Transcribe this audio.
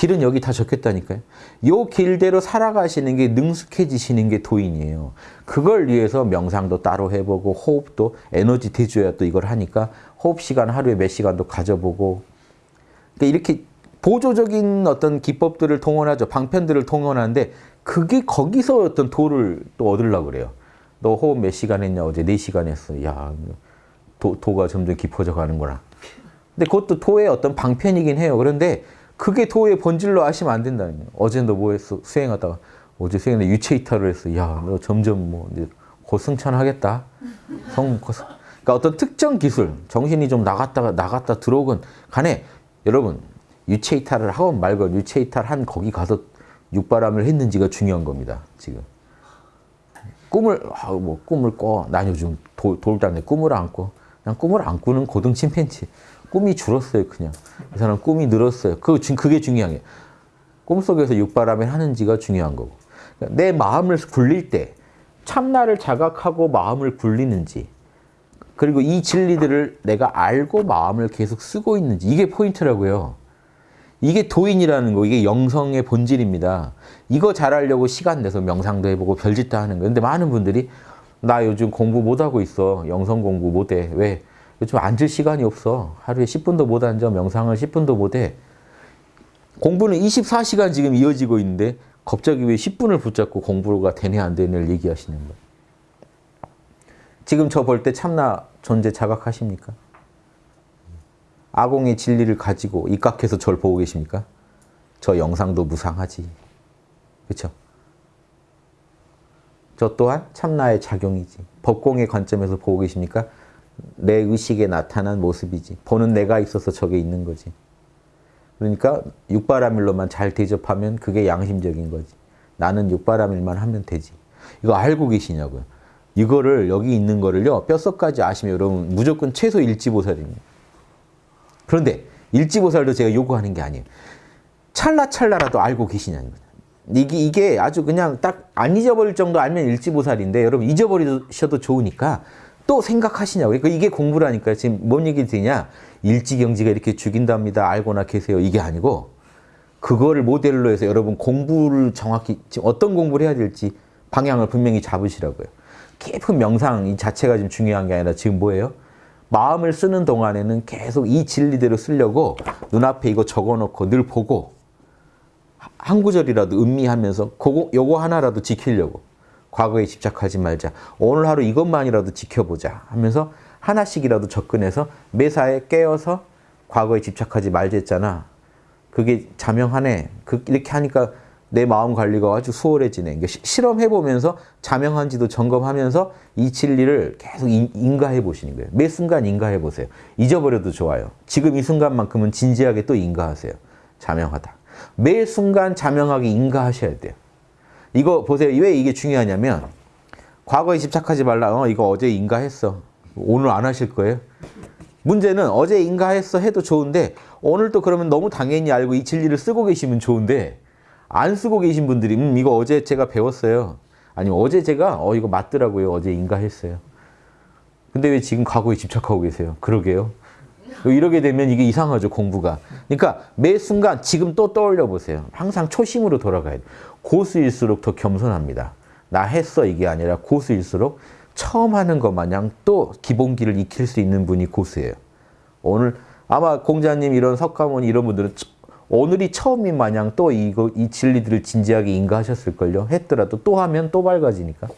길은 여기 다 적혔다니까요. 요 길대로 살아가시는 게 능숙해지시는 게 도인이에요. 그걸 위해서 명상도 따로 해보고 호흡도 에너지 대줘야 또 이걸 하니까 호흡 시간 하루에 몇 시간도 가져보고 그러니까 이렇게 보조적인 어떤 기법들을 동원하죠. 방편들을 동원하는데 그게 거기서 어떤 도를 또 얻으려고 그래요. 너 호흡 몇 시간 했냐? 어제 4시간 했어. 야, 도, 도가 점점 깊어져 가는구나. 근데 그것도 도의 어떤 방편이긴 해요. 그런데 그게 도의 본질로 아시면 안 된다는 거예요. 어제 너 뭐 했어? 수행하다가 어제 수행에 유체 이탈을 했어. 야, 너 점점 뭐 이제 곧 승천하겠다. 성, 곧 승- 그러니까 어떤 특정 기술, 정신이 좀 나갔다가 나갔다 들어오건 간에 여러분 유체 이탈을 하건 말건 유체 이탈한 거기 가서 육바람을 했는지가 중요한 겁니다. 지금 꿈을 아, 뭐 꿈을 꿔. 난 요즘 도, 돌다네 꿈을 안 꿔. 그냥 꿈을 안 꾸는 고등 침팬치. 꿈이 줄었어요, 그냥. 이 사람 꿈이 늘었어요. 그, 중- 그게 중요한 게. 꿈속에서 육바람을 하는지가 중요한 거고. 그러니까 내 마음을 굴릴 때 참나를 자각하고 마음을 굴리는지 그리고 이 진리들을 내가 알고 마음을 계속 쓰고 있는지 이게 포인트라고요. 이게 도인이라는 거, 이게 영성의 본질입니다. 이거 잘하려고 시간 내서 명상도 해보고 별짓 다 하는 거예요. 근데 많은 분들이 나 요즘 공부 못하고 있어. 영성 공부 못해. 왜? 요즘 앉을 시간이 없어. 하루에 10분도 못 앉아. 명상을 10분도 못 해. 공부는 24시간 지금 이어지고 있는데 갑자기 왜 10분을 붙잡고 공부가 되네 안 되네를 얘기하시는 거예요. 지금 저 볼 때 참나 존재 자각하십니까? 아공의 진리를 가지고 입각해서 저를 보고 계십니까? 저 영상도 무상하지. 그렇죠? 저 또한 참나의 작용이지. 법공의 관점에서 보고 계십니까? 내 의식에 나타난 모습이지. 보는 내가 있어서 저게 있는 거지. 그러니까 육바라밀로만 잘 대접하면 그게 양심적인 거지. 나는 육바라밀만 하면 되지. 이거 알고 계시냐고요. 이거를 여기 있는 거를요. 뼛속까지 아시면 여러분 무조건 최소 일지보살입니다. 그런데 일지보살도 제가 요구하는 게 아니에요. 찰나찰나라도 알고 계시냐는 거죠. 이게, 이게 아주 그냥 딱 안 잊어버릴 정도 알면 일지보살인데 여러분 잊어버리셔도 좋으니까 또 생각하시냐고요. 그러니까 이게 공부라니까요. 지금 뭔 얘기 드냐. 일지경지가 이렇게 죽인답니다. 알고나 계세요. 이게 아니고 그거를 모델로 해서 여러분 공부를 정확히 어떤 공부를 해야 될지 방향을 분명히 잡으시라고요. 깊은 명상 이 자체가 지금 중요한 게 아니라 지금 뭐예요? 마음을 쓰는 동안에는 계속 이 진리대로 쓰려고 눈앞에 이거 적어놓고 늘 보고 한 구절이라도 음미하면서 그거, 요거 하나라도 지키려고 과거에 집착하지 말자. 오늘 하루 이것만이라도 지켜보자 하면서 하나씩이라도 접근해서 매사에 깨어서 과거에 집착하지 말자 했잖아. 그게 자명하네. 그, 이렇게 하니까 내 마음 관리가 아주 수월해지네. 그러니까 시- 실험해보면서 자명한지도 점검하면서 이 진리를 계속 인- 인가해 보시는 거예요. 매 순간 인가해 보세요. 잊어버려도 좋아요. 지금 이 순간만큼은 진지하게 또 인가하세요. 자명하다. 매 순간 자명하게 인가하셔야 돼요. 이거 보세요. 왜 이게 중요하냐면 과거에 집착하지 말라. 어, 이거 어제 인가했어. 오늘 안 하실 거예요? 문제는 어제 인가했어 해도 좋은데 오늘 또 그러면 너무 당연히 알고 이 진리를 쓰고 계시면 좋은데 안 쓰고 계신 분들이 음 이거 어제 제가 배웠어요. 아니면 어제 제가 어 이거 맞더라고요. 어제 인가했어요. 근데 왜 지금 과거에 집착하고 계세요? 그러게요. 이러게 되면 이게 이상하죠, 공부가. 그러니까 매 순간 지금 또 떠올려 보세요. 항상 초심으로 돌아가야 돼요. 고수일수록 더 겸손합니다. 나 했어 이게 아니라 고수일수록 처음 하는 것 마냥 또 기본기를 익힐 수 있는 분이 고수예요. 오늘 아마 공자님 이런 석가모니 이런 분들은 처- 오늘이 처음인 마냥 또 이거 이 진리들을 진지하게 인가하셨을걸요. 했더라도 또 하면 또 밝아지니까.